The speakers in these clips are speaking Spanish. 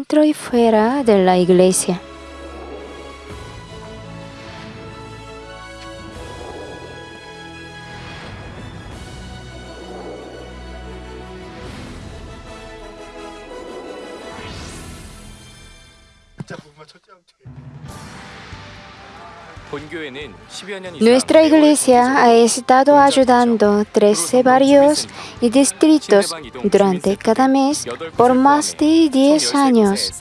dentro y fuera de la iglesia. Nuestra iglesia ha estado ayudando 13 barrios y distritos durante cada mes por más de 10 años.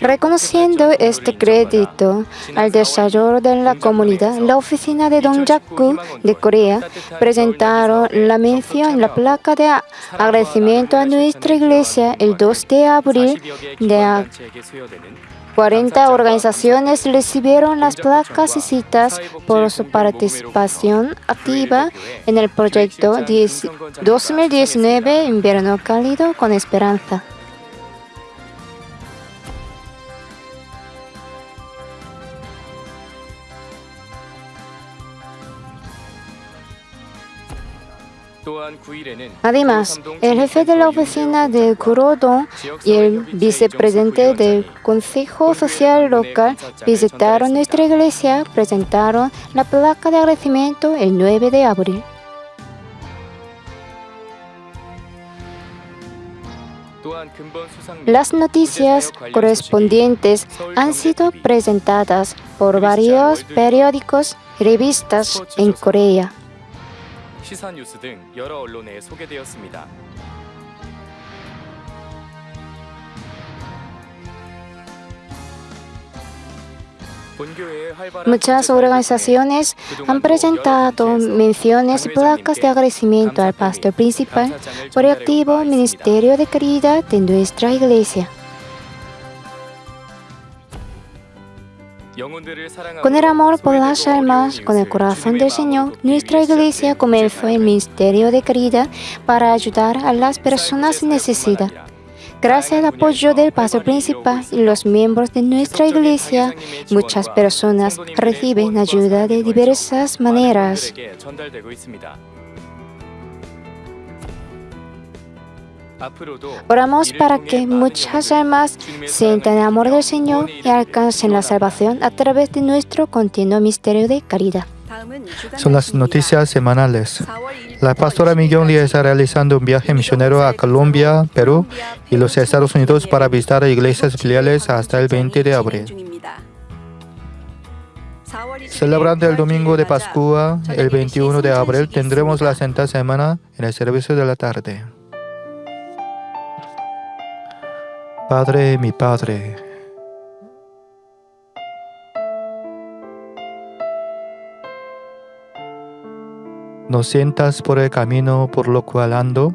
Reconociendo este crédito al desarrollo de la comunidad, la oficina de Dongjaku de Corea presentaron la mención en la placa de agradecimiento a nuestra iglesia el 2 de abril de 40 organizaciones recibieron las placas y citas por su participación activa en el proyecto 2019 Invierno Cálido con Esperanza. Además, el jefe de la oficina de Kurodon y el vicepresidente del Consejo Social Local visitaron nuestra iglesia, presentaron la placa de agradecimiento el 9 de abril. Las noticias correspondientes han sido presentadas por varios periódicos y revistas en Corea. Muchas organizaciones han presentado menciones y placas de agradecimiento al pastor principal por el activo ministerio de caridad de nuestra iglesia. Con el amor por las almas, con el corazón del Señor, nuestra iglesia comenzó el ministerio de caridad para ayudar a las personas en necesidad. Gracias al apoyo del pastor principal y los miembros de nuestra iglesia, muchas personas reciben ayuda de diversas maneras. Oramos para que muchas almas sientan el amor del Señor y alcancen la salvación a través de nuestro continuo misterio de caridad. Son las noticias semanales. La pastora Miguel Lee está realizando un viaje misionero a Colombia, Perú y los Estados Unidos para visitar iglesias filiales hasta el 20 de abril. Celebrando el domingo de Pascua, el 21 de abril, tendremos la Santa Semana en el servicio de la tarde. Padre, mi Padre, no sientas por el camino por lo cual ando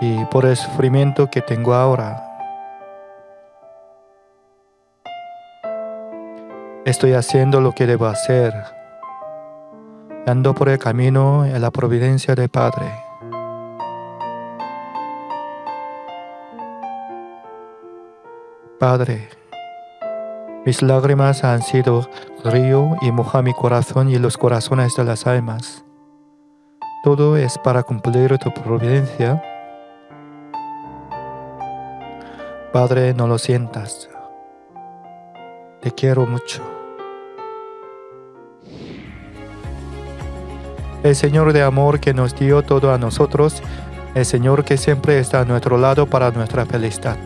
y por el sufrimiento que tengo ahora. Estoy haciendo lo que debo hacer. Ando por el camino en la providencia del Padre. Padre, mis lágrimas han sido río y moja mi corazón y los corazones de las almas. Todo es para cumplir tu providencia. Padre, no lo sientas. Te quiero mucho. El Señor de amor que nos dio todo a nosotros, el Señor que siempre está a nuestro lado para nuestra felicidad.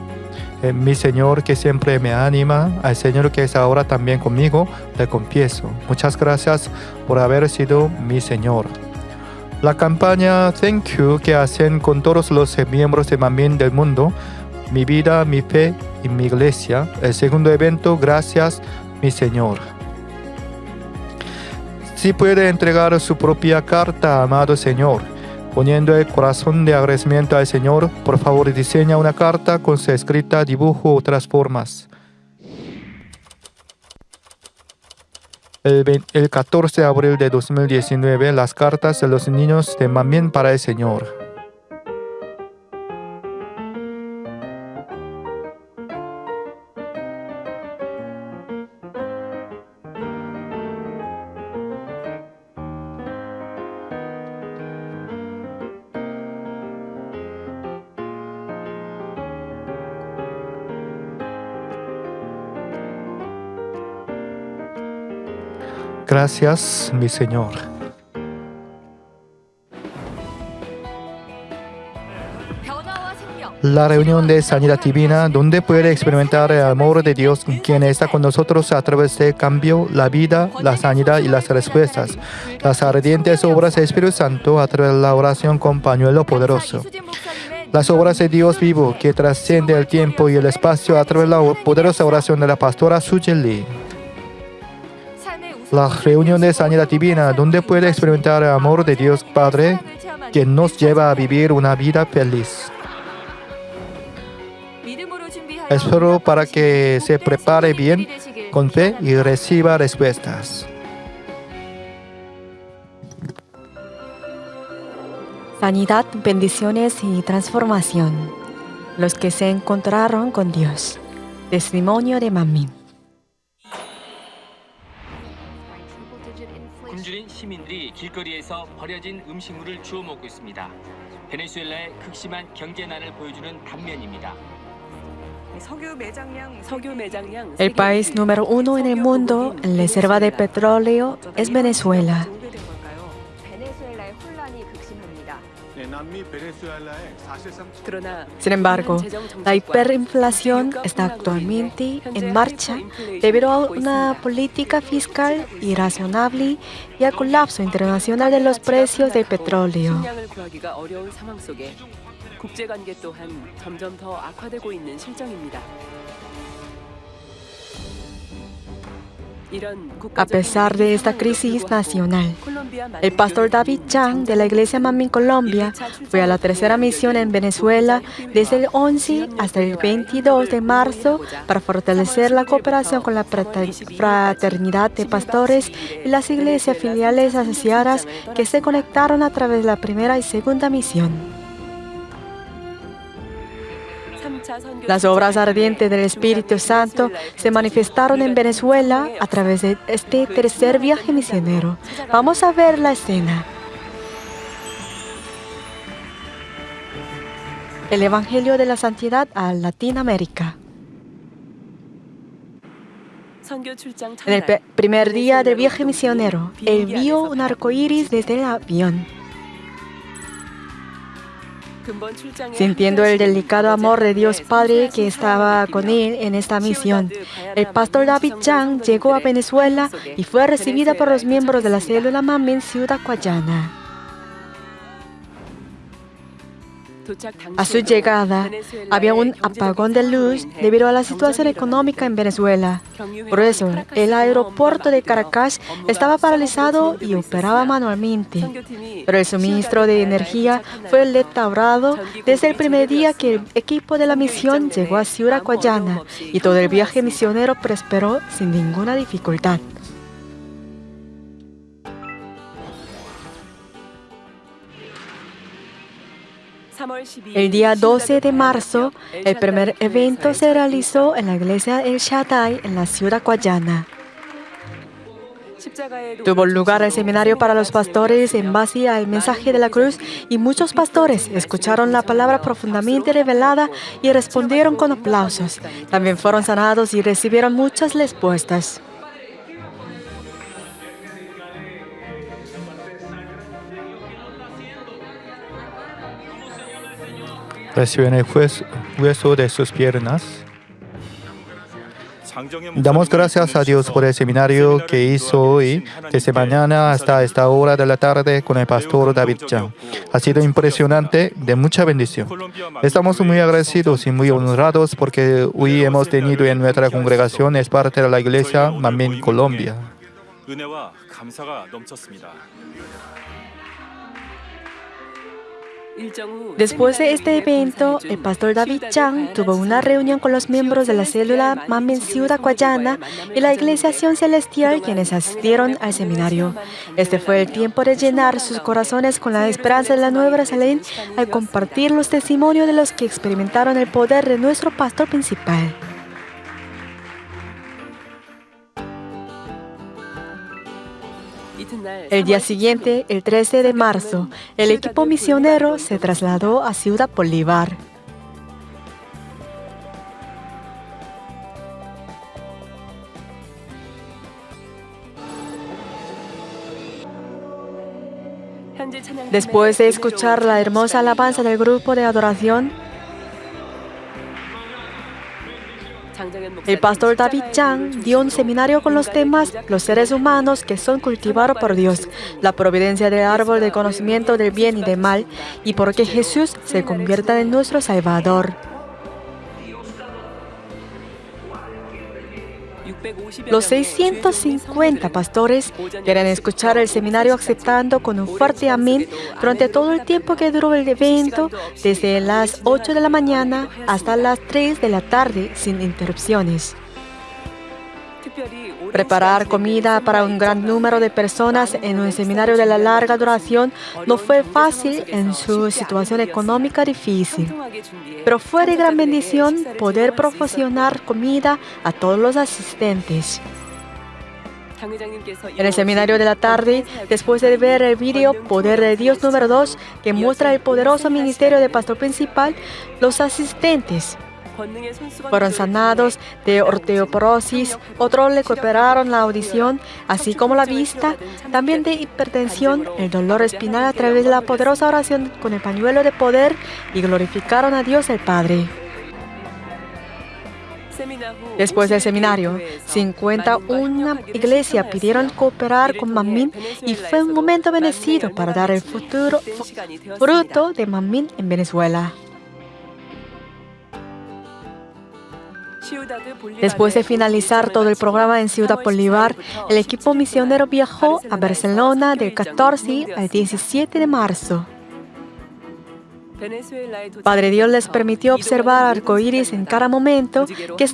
Mi Señor que siempre me anima, al Señor que es ahora también conmigo, le confieso. Muchas gracias por haber sido mi Señor. La campaña Thank You que hacen con todos los miembros de Mamín del mundo, mi vida, mi fe y mi iglesia. El segundo evento, gracias mi Señor. Si puede entregar su propia carta, amado Señor Poniendo el corazón de agradecimiento al Señor, por favor diseña una carta con su escrita, dibujo u otras formas. El, el 14 de abril de 2019, las cartas de los niños de Mamien para el Señor. Gracias, mi Señor. La reunión de sanidad divina, donde puede experimentar el amor de Dios, quien está con nosotros a través del cambio, la vida, la sanidad y las respuestas. Las ardientes obras del Espíritu Santo a través de la oración con pañuelo poderoso. Las obras de Dios vivo que trasciende el tiempo y el espacio a través de la poderosa oración de la pastora Sujeli. La reunión de sanidad divina, donde puede experimentar el amor de Dios Padre, que nos lleva a vivir una vida feliz. Espero para que se prepare bien con fe y reciba respuestas. Sanidad, bendiciones y transformación. Los que se encontraron con Dios. Testimonio de Mamín. 시민들이 길거리에서 버려진 음식물을 주워 먹고 있습니다. 베네수엘라의 극심한 경제난을 보여주는 단면입니다. El país número uno en el mundo en reserva de petróleo es Venezuela. Sin embargo, la hiperinflación está actualmente en marcha debido a una política fiscal irrazonable y al colapso internacional de los precios del petróleo. A pesar de esta crisis nacional, el pastor David Chang de la Iglesia Mamín Colombia fue a la tercera misión en Venezuela desde el 11 hasta el 22 de marzo para fortalecer la cooperación con la fraternidad de pastores y las iglesias filiales asociadas que se conectaron a través de la primera y segunda misión. Las obras ardientes del Espíritu Santo se manifestaron en Venezuela a través de este tercer viaje misionero. Vamos a ver la escena. El Evangelio de la Santidad a Latinoamérica. En el primer día del viaje misionero, vio un arco iris desde el avión. Sintiendo el delicado amor de Dios Padre que estaba con él en esta misión, el pastor David Chang llegó a Venezuela y fue recibida por los miembros de la célula Mamin Ciudad Guayana. A su llegada, había un apagón de luz debido a la situación económica en Venezuela. Por eso, el aeropuerto de Caracas estaba paralizado y operaba manualmente. Pero el suministro de energía fue restaurado desde el primer día que el equipo de la misión llegó a Ciudad Guayana y todo el viaje misionero prosperó sin ninguna dificultad. El día 12 de marzo, el primer evento se realizó en la iglesia El Shaddai en la ciudad Guayana. Tuvo lugar el seminario para los pastores en base al mensaje de la cruz y muchos pastores escucharon la palabra profundamente revelada y respondieron con aplausos. También fueron sanados y recibieron muchas respuestas. Reciben el hueso de sus piernas. Damos gracias a Dios por el seminario que hizo hoy, desde mañana hasta esta hora de la tarde con el pastor David Chang. Ha sido impresionante, de mucha bendición. Estamos muy agradecidos y muy honrados porque hoy hemos tenido en nuestra congregación es parte de la iglesia Mamin Colombia. Después de este evento, el pastor David Chang tuvo una reunión con los miembros de la célula Mamen Ciudad Guayana y la Iglesia Acción Celestial quienes asistieron al seminario. Este fue el tiempo de llenar sus corazones con la esperanza de la Nueva Jerusalén al compartir los testimonios de los que experimentaron el poder de nuestro pastor principal. El día siguiente, el 13 de marzo, el equipo misionero se trasladó a Ciudad Bolívar. Después de escuchar la hermosa alabanza del grupo de adoración, el pastor David Chang dio un seminario con los temas Los seres humanos que son cultivados por Dios, la providencia del árbol del conocimiento del bien y del mal, y por qué Jesús se convierta en nuestro Salvador. Los 650 pastores querían escuchar el seminario aceptando con un fuerte amén durante todo el tiempo que duró el evento, desde las 8 de la mañana hasta las 3 de la tarde sin interrupciones. Preparar comida para un gran número de personas en un seminario de la larga duración no fue fácil en su situación económica difícil, pero fue de gran bendición poder proporcionar comida a todos los asistentes. En el seminario de la tarde, después de ver el video Poder de Dios número 2, que muestra el poderoso ministerio de pastor principal, los asistentes fueron sanados de osteoporosis, otros recuperaron la audición, así como la vista, también de hipertensión, el dolor espinal a través de la poderosa oración con el pañuelo de poder y glorificaron a Dios el Padre. Después del seminario, 51 iglesias pidieron cooperar con Mamín y fue un momento bendecido para dar el futuro fruto de Mamín en Venezuela. Después de finalizar todo el programa en Ciudad Bolívar, el equipo misionero viajó a Barcelona del 14 al 17 de marzo. Padre Dios les permitió observar arcoíris en cada momento que,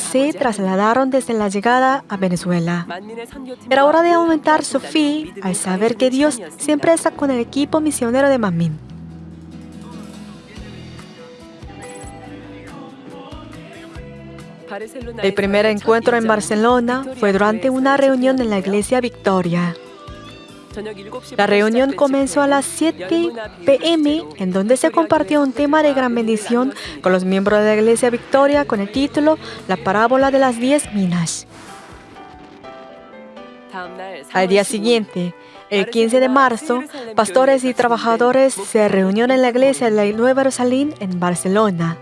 se trasladaron desde la llegada a Venezuela. Era hora de aumentar su fe al saber que Dios siempre está con el equipo misionero de Mamín. El primer encuentro en Barcelona fue durante una reunión en la iglesia Victoria. La reunión comenzó a las 7 pm, en donde se compartió un tema de gran bendición con los miembros de la iglesia Victoria con el título La parábola de las diez minas. Al día siguiente, el 15 de marzo, pastores y trabajadores se reunieron en la iglesia de la Nueva Jerusalén en Barcelona.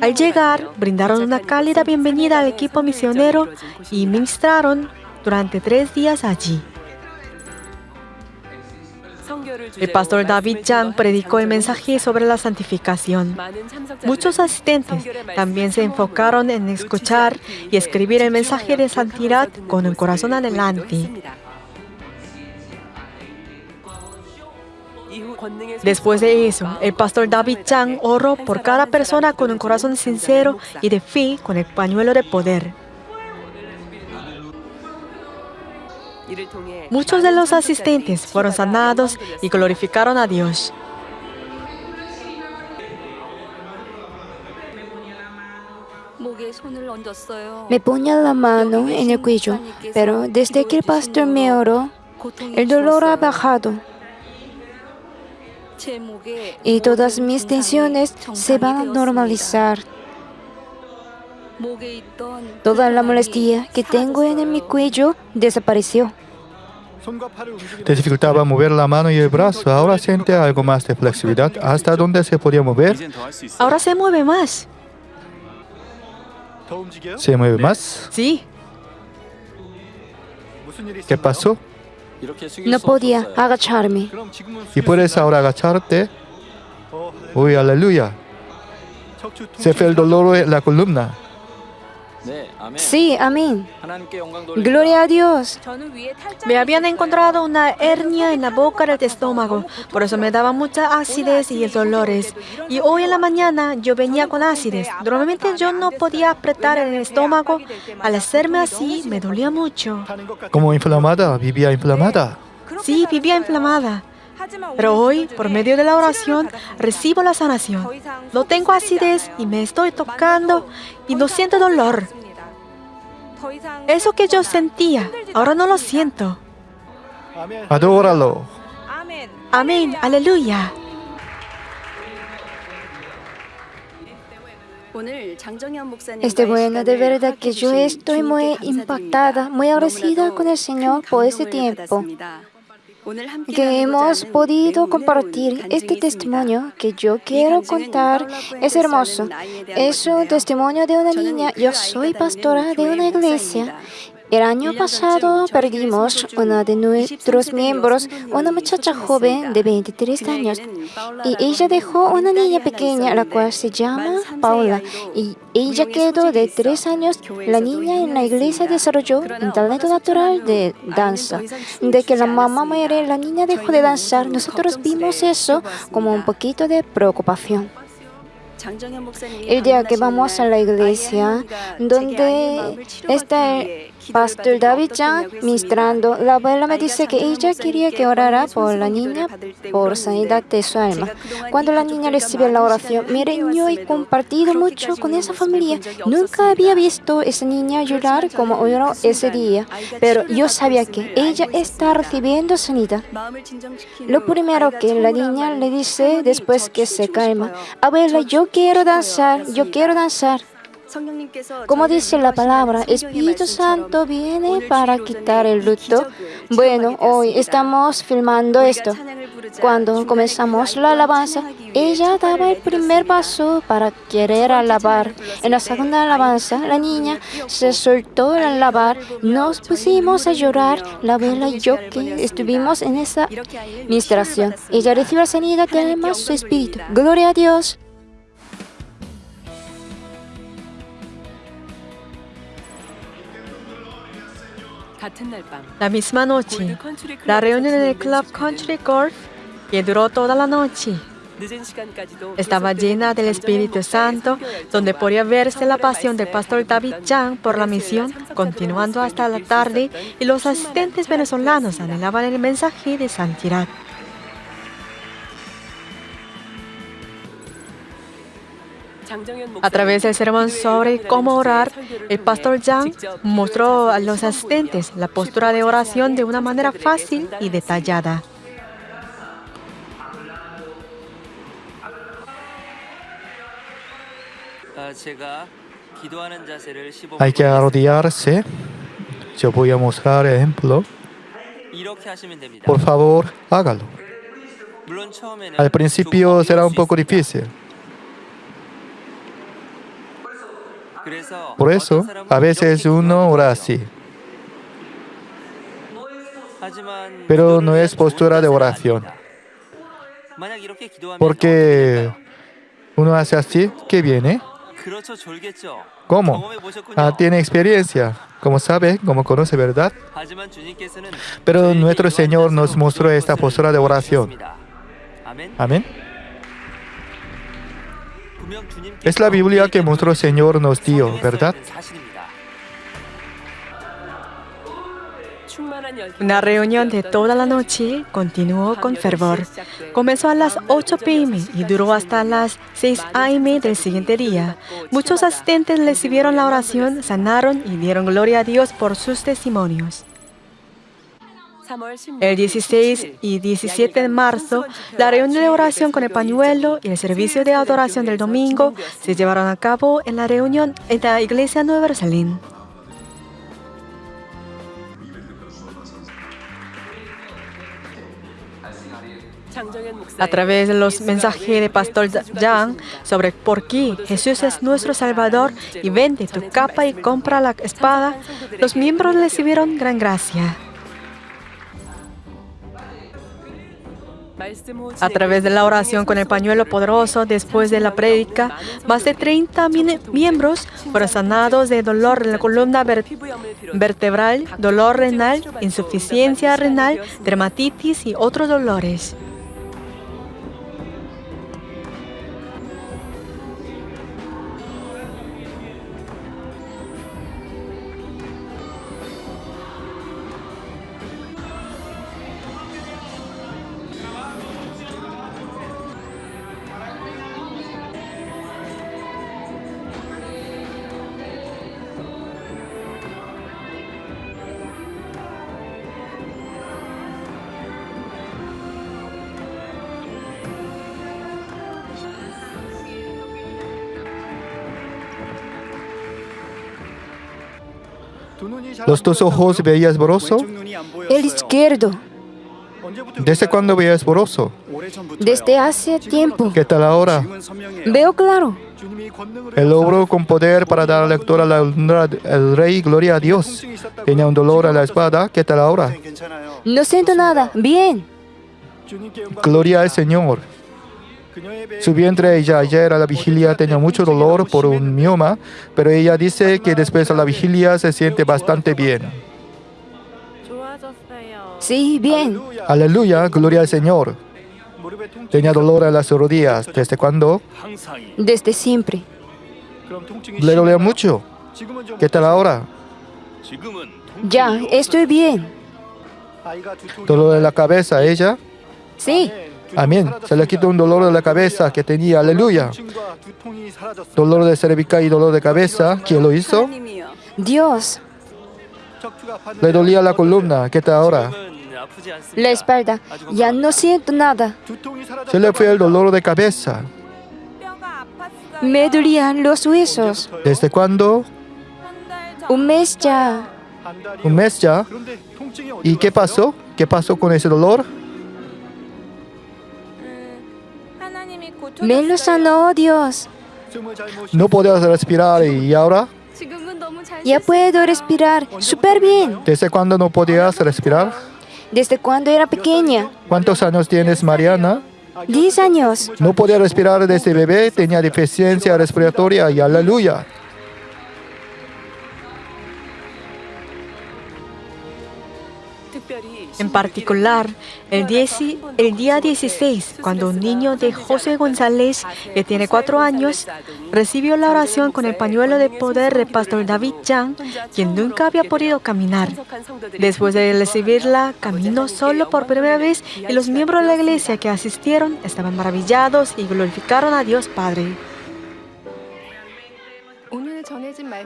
Al llegar, brindaron una cálida bienvenida al equipo misionero y ministraron durante tres días allí. El pastor David Chang predicó el mensaje sobre la santificación. Muchos asistentes también se enfocaron en escuchar y escribir el mensaje de santidad con el corazón adelante. Después de eso, el pastor David Chang oró por cada persona con un corazón sincero y de fe con el pañuelo de poder. Muchos de los asistentes fueron sanados y glorificaron a Dios. Me ponía la mano en el cuello, pero desde que el pastor me oró, el dolor ha bajado y todas mis tensiones se van a normalizar. Toda la molestia que tengo en mi cuello desapareció. Te dificultaba mover la mano y el brazo. Ahora siente algo más de flexibilidad. ¿Hasta dónde se podía mover? Ahora se mueve más. ¿Se mueve más? Sí. ¿Qué pasó? No podía agacharme. ¿Y puedes ahora agacharte? Uy, aleluya. Se fue el dolor en la columna. Sí, amén. Gloria a Dios. Me habían encontrado una hernia en la boca del estómago, por eso me daba mucha acidez y dolores. Y hoy en la mañana yo venía con acidez. Normalmente yo no podía apretar el estómago. Al hacerme así, me dolía mucho. Como inflamada, vivía inflamada. Sí, vivía inflamada. Pero hoy, por medio de la oración, recibo la sanación. No tengo acidez y me estoy tocando y no siento dolor. Eso que yo sentía, ahora no lo siento. Adóralo. Amén, aleluya. Este bueno, de verdad que yo estoy muy impactada, muy agradecida con el Señor por este tiempo. Que hemos podido compartir este testimonio que yo quiero contar es hermoso. Es un testimonio de una niña. Yo soy pastora de una iglesia. El año pasado perdimos una de nuestros miembros, una muchacha joven de 23 años, y ella dejó una niña pequeña, la cual se llama Paula, y ella quedó de 3 años. La niña en la iglesia desarrolló un talento natural de danza. De que la mamá muere, la niña dejó de danzar. Nosotros vimos eso como un poquito de preocupación. El día que vamos a la iglesia, donde está el pastor David Chan ministrando, la abuela me dice que ella quería que orara por la niña por sanidad de su alma. Cuando la niña recibe la oración, miren, yo he compartido mucho con esa familia. Nunca había visto esa niña llorar como lloró ese día, pero yo sabía que ella está recibiendo sanidad. Lo primero que la niña le dice después que se calma, abuela, yo quiero danzar, yo quiero danzar. Como dice la palabra, Espíritu Santo viene para quitar el luto. Bueno, hoy estamos filmando esto. Cuando comenzamos la alabanza, ella daba el primer paso para querer alabar. En la segunda alabanza, la niña se soltó al alabar. Nos pusimos a llorar, la abuela y yo que estuvimos en esa ministración. Ella recibió la sanidad de alma, su espíritu. Gloria a Dios. La misma noche, la reunión en el Club Country Golf, que duró toda la noche, estaba llena del Espíritu Santo, donde podía verse la pasión del pastor David Chang por la misión, continuando hasta la tarde, y los asistentes venezolanos anhelaban el mensaje de santidad. A través del sermón sobre cómo orar, el pastor Yang mostró a los asistentes la postura de oración de una manera fácil y detallada. Hay que arrodillarse. Yo voy a mostrar ejemplo. Por favor, hágalo. Al principio será un poco difícil. Por eso, a veces uno ora así. Pero no es postura de oración. Porque uno hace así, ¿qué viene? ¿Cómo? Ah, tiene experiencia, como sabe, como conoce, ¿verdad? Pero nuestro Señor nos mostró esta postura de oración. Amén. Es la Biblia que nuestro Señor nos dio, ¿verdad? Una reunión de toda la noche continuó con fervor. Comenzó a las 8 pm y duró hasta las 6 am del siguiente día. Muchos asistentes recibieron la oración, sanaron y dieron gloria a Dios por sus testimonios. El 16 y 17 de marzo, la reunión de oración con el pañuelo y el servicio de adoración del domingo se llevaron a cabo en la reunión en la iglesia Nueva Jerusalén. A través de los mensajes de Pastor Yang sobre por qué Jesús es nuestro Salvador y vende tu capa y compra la espada, los miembros recibieron gran gracia. A través de la oración con el pañuelo poderoso después de la prédica, más de 30 miembros fueron sanados de dolor en la columna vertebral, dolor renal, insuficiencia renal, dermatitis y otros dolores. Los dos ojos veías borroso. El izquierdo. ¿Desde cuándo veía esboroso? Desde hace tiempo. ¿Qué tal ahora? Veo claro. Él obró con poder para dar lectura a la honra del rey, gloria a Dios. Tenía un dolor a la espada, ¿qué tal ahora? No siento nada. Bien. Gloria al Señor. Su vientre ella ayer a la vigilia tenía mucho dolor por un mioma, pero ella dice que después a la vigilia se siente bastante bien. Sí, bien. Aleluya, gloria al Señor. Tenía dolor en las rodillas. ¿Desde cuándo? Desde siempre. Le dolía mucho. ¿Qué tal ahora? Ya, estoy bien. Dolor en la cabeza, ella. Sí. Amén. Se le quitó un dolor de la cabeza que tenía. Aleluya. Dolor de cervical y dolor de cabeza. ¿Quién lo hizo? Dios. Le dolía la columna. ¿Qué tal ahora? La espalda. Ya no siento nada. Se le fue el dolor de cabeza. Me dolían los huesos. ¿Desde cuándo? Un mes ya. Un mes ya. ¿Y qué pasó? ¿Qué pasó con ese dolor? Me lo sanó Dios. No podías respirar y ahora, Ya puedo respirar súper bien. ¿desde cuándo no podías respirar? Desde cuando era pequeña. ¿Cuántos años tienes, Mariana? 10 años. No podía respirar desde bebé, tenía deficiencia respiratoria y aleluya. En particular, el, 10 el día 16, cuando un niño de José González, que tiene cuatro años, recibió la oración con el pañuelo de poder del pastor David Chang, quien nunca había podido caminar. Después de recibirla, caminó solo por primera vez y los miembros de la iglesia que asistieron estaban maravillados y glorificaron a Dios Padre.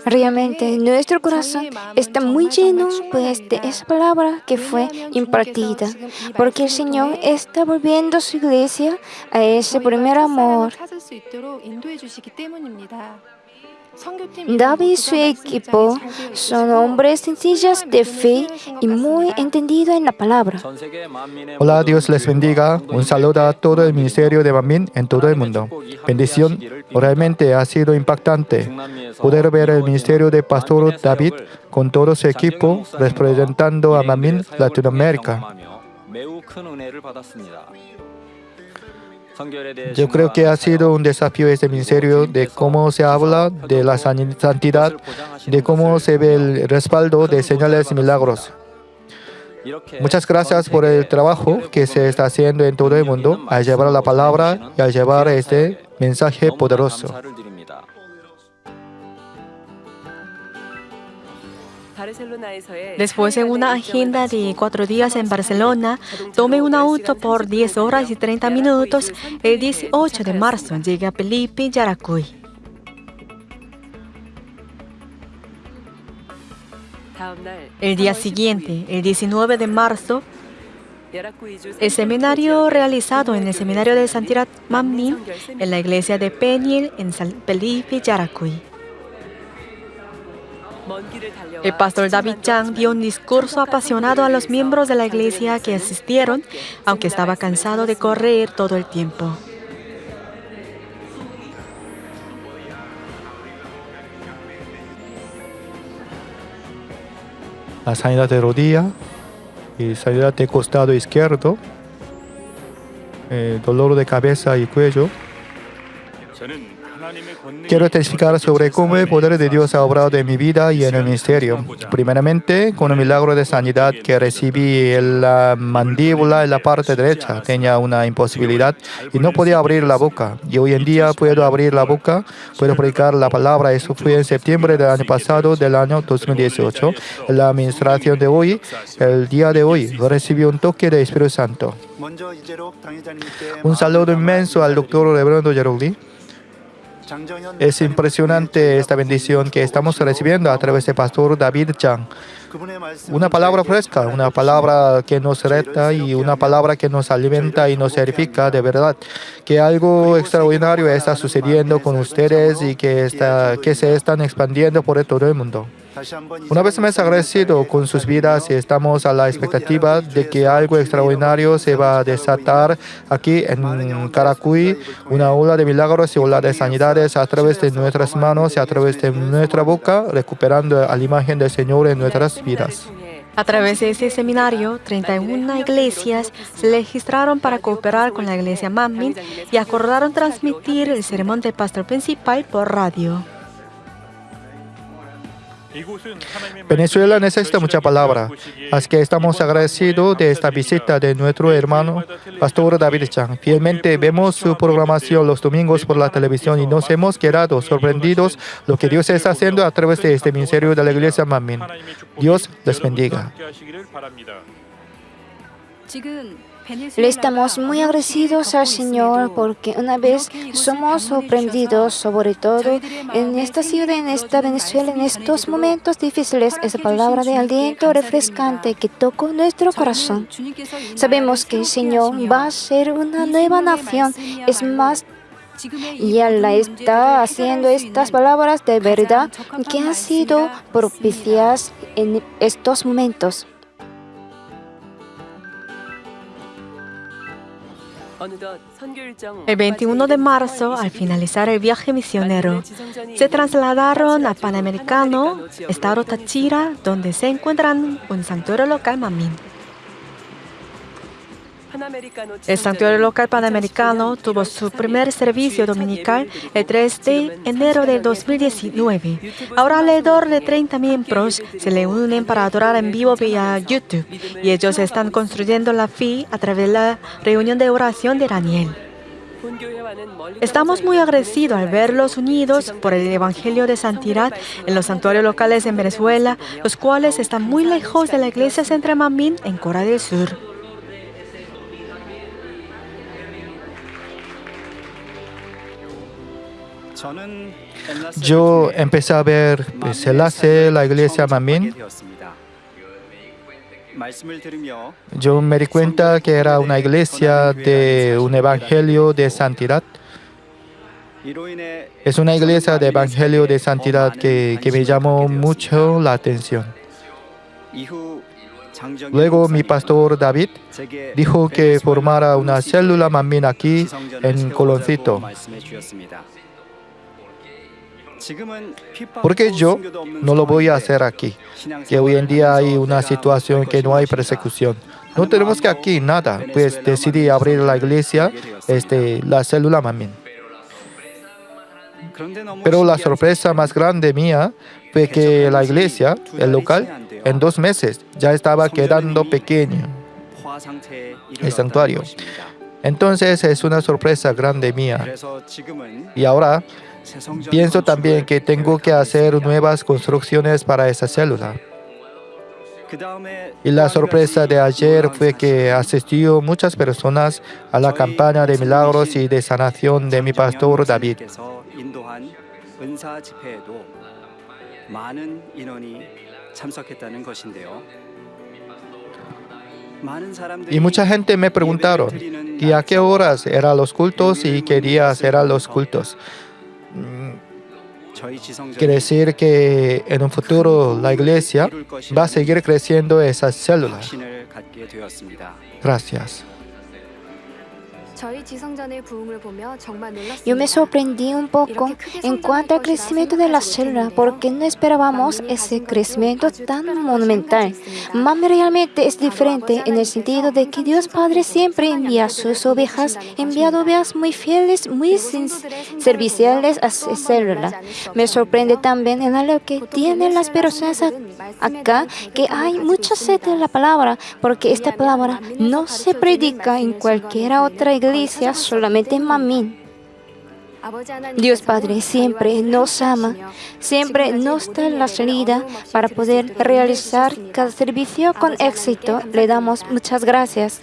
Realmente nuestro corazón está muy lleno pues de esa palabra que fue impartida, porque el Señor está volviendo su iglesia a ese primer amor. David y su equipo son hombres sencillos de fe y muy entendidos en la palabra. Hola, Dios les bendiga. Un saludo a todo el ministerio de Mamin en todo el mundo. Bendición. Realmente ha sido impactante poder ver el ministerio de Pastor David con todo su equipo representando a Mamin Latinoamérica. Yo creo que ha sido un desafío este ministerio de cómo se habla de la san- santidad, de cómo se ve el respaldo de señales y milagros. Muchas gracias por el trabajo que se está haciendo en todo el mundo al llevar la palabra y al llevar este mensaje poderoso. Después en una agenda de cuatro días en Barcelona, tomé un auto por 10 horas y 30 minutos. El 18 de marzo llegué a Felipe Yaracuy. El día siguiente, el 19 de marzo, el seminario realizado en el seminario de Santidad Mammin en la iglesia de Peñil en San Felipe Yaracuy. El pastor David Chang dio un discurso apasionado a los miembros de la iglesia que asistieron, aunque estaba cansado de correr todo el tiempo. La sanidad de rodilla y sanidad de costado izquierdo, eh, dolor de cabeza y cuello. Quiero testificar sobre cómo el poder de Dios ha obrado en mi vida y en el ministerio. Primeramente, con un milagro de sanidad que recibí en la mandíbula en la parte derecha. Tenía una imposibilidad y no podía abrir la boca. Y hoy en día puedo abrir la boca, puedo predicar la palabra. Eso fue en septiembre del año pasado, del año 2018. En la administración de hoy, el día de hoy, recibí un toque de Espíritu Santo. Un saludo inmenso al doctor Reverendo Yerogli. Es impresionante esta bendición que estamos recibiendo a través del pastor David Chang. Una palabra fresca, una palabra que nos reta y una palabra que nos alimenta y nos edifica de verdad. Que algo extraordinario está sucediendo con ustedes y que, que se están expandiendo por todo el mundo. Una vez más agradecido con sus vidas y estamos a la expectativa de que algo extraordinario se va a desatar aquí en Caracuy, una ola de milagros y ola de sanidades a través de nuestras manos y a través de nuestra boca, recuperando a la imagen del Señor en nuestras vidas. A través de este seminario, 31 iglesias se registraron para cooperar con la iglesia Manmin y acordaron transmitir el sermón del pastor principal por radio. Venezuela necesita mucha palabra, así que estamos agradecidos de esta visita de nuestro hermano Pastor David Chang. Fielmente vemos su programación los domingos por la televisión y nos hemos quedado sorprendidos lo que Dios está haciendo a través de este ministerio de la Iglesia Manmin. Dios les bendiga. Le estamos muy agradecidos al Señor porque una vez somos sorprendidos, sobre todo en esta ciudad, en esta Venezuela, en estos momentos difíciles, esa palabra de aliento refrescante que tocó nuestro corazón. Sabemos que el Señor va a ser una nueva nación, es más y Él está haciendo estas palabras de verdad que han sido propicias en estos momentos. El 21 de marzo, al finalizar el viaje misionero, se trasladaron a Panamericano, estado Táchira, donde se encuentran un santuario local Mamín. El santuario local panamericano tuvo su primer servicio dominical el 3 de enero de 2019. Ahora alrededor de 30 miembros se le unen para adorar en vivo vía YouTube y ellos están construyendo la fe a través de la reunión de oración de Daniel. Estamos muy agradecidos al verlos unidos por el Evangelio de Santidad en los santuarios locales en Venezuela, los cuales están muy lejos de la iglesia Central Mamín en Corea del Sur. Yo empecé a ver pues, el hace la iglesia Mamín. Yo me di cuenta que era una iglesia de un evangelio de santidad. Es una iglesia de evangelio de santidad que, que me llamó mucho la atención. Luego mi pastor David dijo que formara una célula mamín aquí en Coloncito. Porque yo no lo voy a hacer aquí, que hoy en día hay una situación que no hay persecución. No tenemos que aquí nada, pues decidí abrir la iglesia, este, la célula Mamín. Pero la sorpresa más grande mía fue que la iglesia, el local, en dos meses ya estaba quedando pequeño, el santuario. Entonces es una sorpresa grande mía. Y ahora Pienso también que tengo que hacer nuevas construcciones para esa célula. Y la sorpresa de ayer fue que asistió muchas personas a la campaña de milagros y de sanación de mi pastor David. Y mucha gente me preguntaron, ¿y a qué horas eran los cultos y qué días eran los cultos? Quiere decir que en un futuro la iglesia va a seguir creciendo esas células. Gracias. Yo me sorprendí un poco en cuanto al crecimiento de la célula porque no esperábamos ese crecimiento tan monumental. Mami realmente es diferente en el sentido de que Dios Padre siempre envía sus ovejas, envía ovejas muy fieles, muy serviciales a su célula. Me sorprende también en algo que tienen las personas acá, que hay mucha sed de la palabra, porque esta palabra no se predica en cualquier otra iglesia solamente en Mamín. Dios Padre siempre nos ama, siempre nos da la salida para poder realizar cada servicio con éxito. Le damos muchas gracias.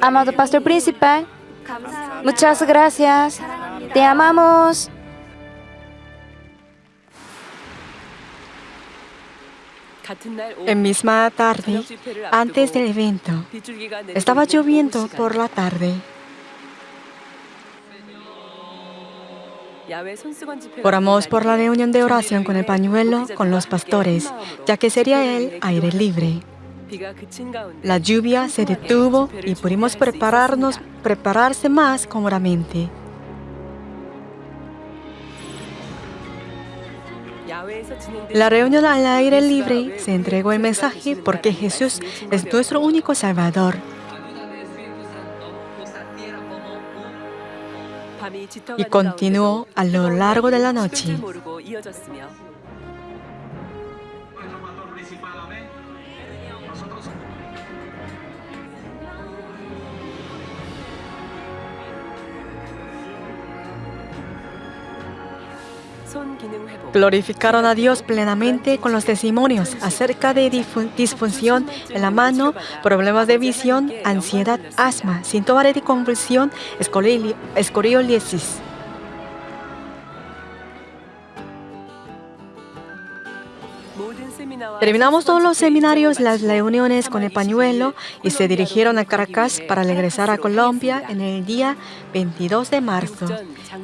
Amado Pastor Principal, muchas gracias. Te amamos. En misma tarde, antes del evento, estaba lloviendo por la tarde. Oramos por la reunión de oración con el pañuelo con los pastores, ya que sería el aire libre. La lluvia se detuvo y pudimos prepararnos, prepararse más cómodamente. La reunión al aire libre se entregó el mensaje porque Jesús es nuestro único Salvador. Y continuó a lo largo de la noche. Glorificaron a Dios plenamente con los testimonios acerca de disfunción en la mano, problemas de visión, ansiedad, asma, síntomas de convulsión, escoliosis. Terminamos todos los seminarios, las reuniones con el pañuelo y se dirigieron a Caracas para regresar a Colombia en el día 22 de marzo.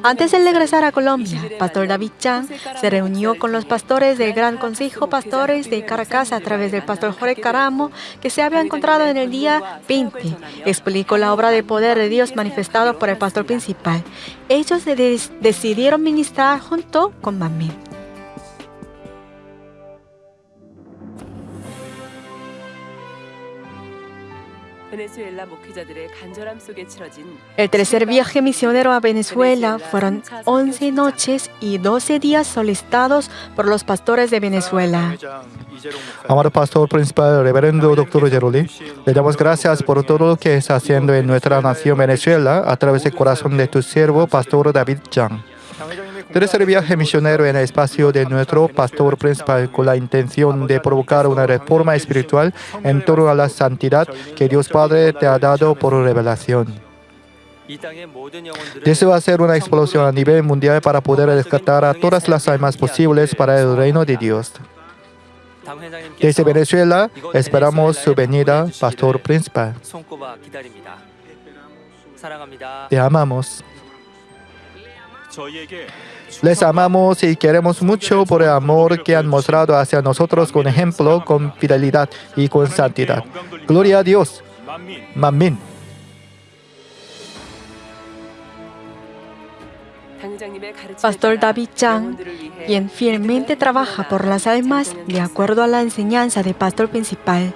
Antes de regresar a Colombia, Pastor David Chan se reunió con los pastores del Gran Consejo Pastores de Caracas a través del Pastor Jorge Caramo, que se había encontrado en el día 20. Explicó la obra de poder de Dios manifestado por el pastor principal. Ellos decidieron ministrar junto con Mamé. El tercer viaje misionero a Venezuela fueron 11 noches y 12 días solicitados por los pastores de Venezuela. Amado pastor principal, reverendo doctor Geroli, le damos gracias por todo lo que está haciendo en nuestra nación Venezuela a través del corazón de tu siervo, pastor David Chang. Tercer viaje misionero en el espacio de nuestro pastor principal con la intención de provocar una reforma espiritual en torno a la santidad que Dios Padre te ha dado por revelación. Deseo hacer una explosión a nivel mundial para poder rescatar a todas las almas posibles para el reino de Dios. Desde Venezuela esperamos su venida, Pastor Principal. Te amamos. Les amamos y queremos mucho por el amor que han mostrado hacia nosotros con ejemplo, con fidelidad y con santidad. Gloria a Dios. Mamín. Pastor David Chang, quien fielmente trabaja por las almas de acuerdo a la enseñanza del pastor principal.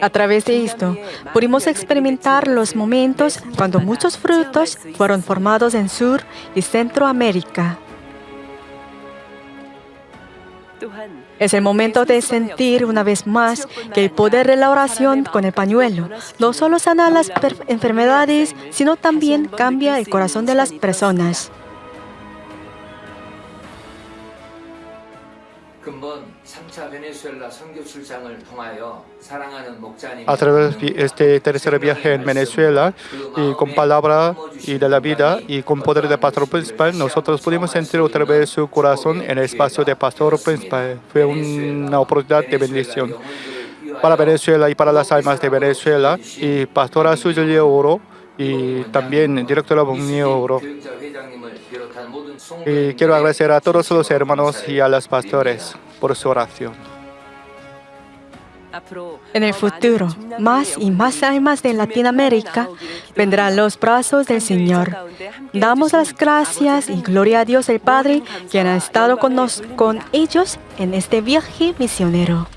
A través de esto, pudimos experimentar los momentos cuando muchos frutos fueron formados en Sur y Centroamérica. Es el momento de sentir una vez más que el poder de la oración con el pañuelo no solo sana las enfermedades, sino también cambia el corazón de las personas. A través de este tercer viaje en Venezuela y con palabra y de la vida y con poder de pastor principal, nosotros pudimos sentir otra vez su corazón en el espacio de pastor principal. Fue una oportunidad de bendición para Venezuela y para las almas de Venezuela y pastora Suyo Oro y también directora Bonio Oro. Y quiero agradecer a todos los hermanos y a los pastores por su oración. En el futuro, más y más almas de Latinoamérica vendrán los brazos del Señor. Damos las gracias y gloria a Dios el Padre, quien ha estado con, nos, con ellos en este viaje misionero.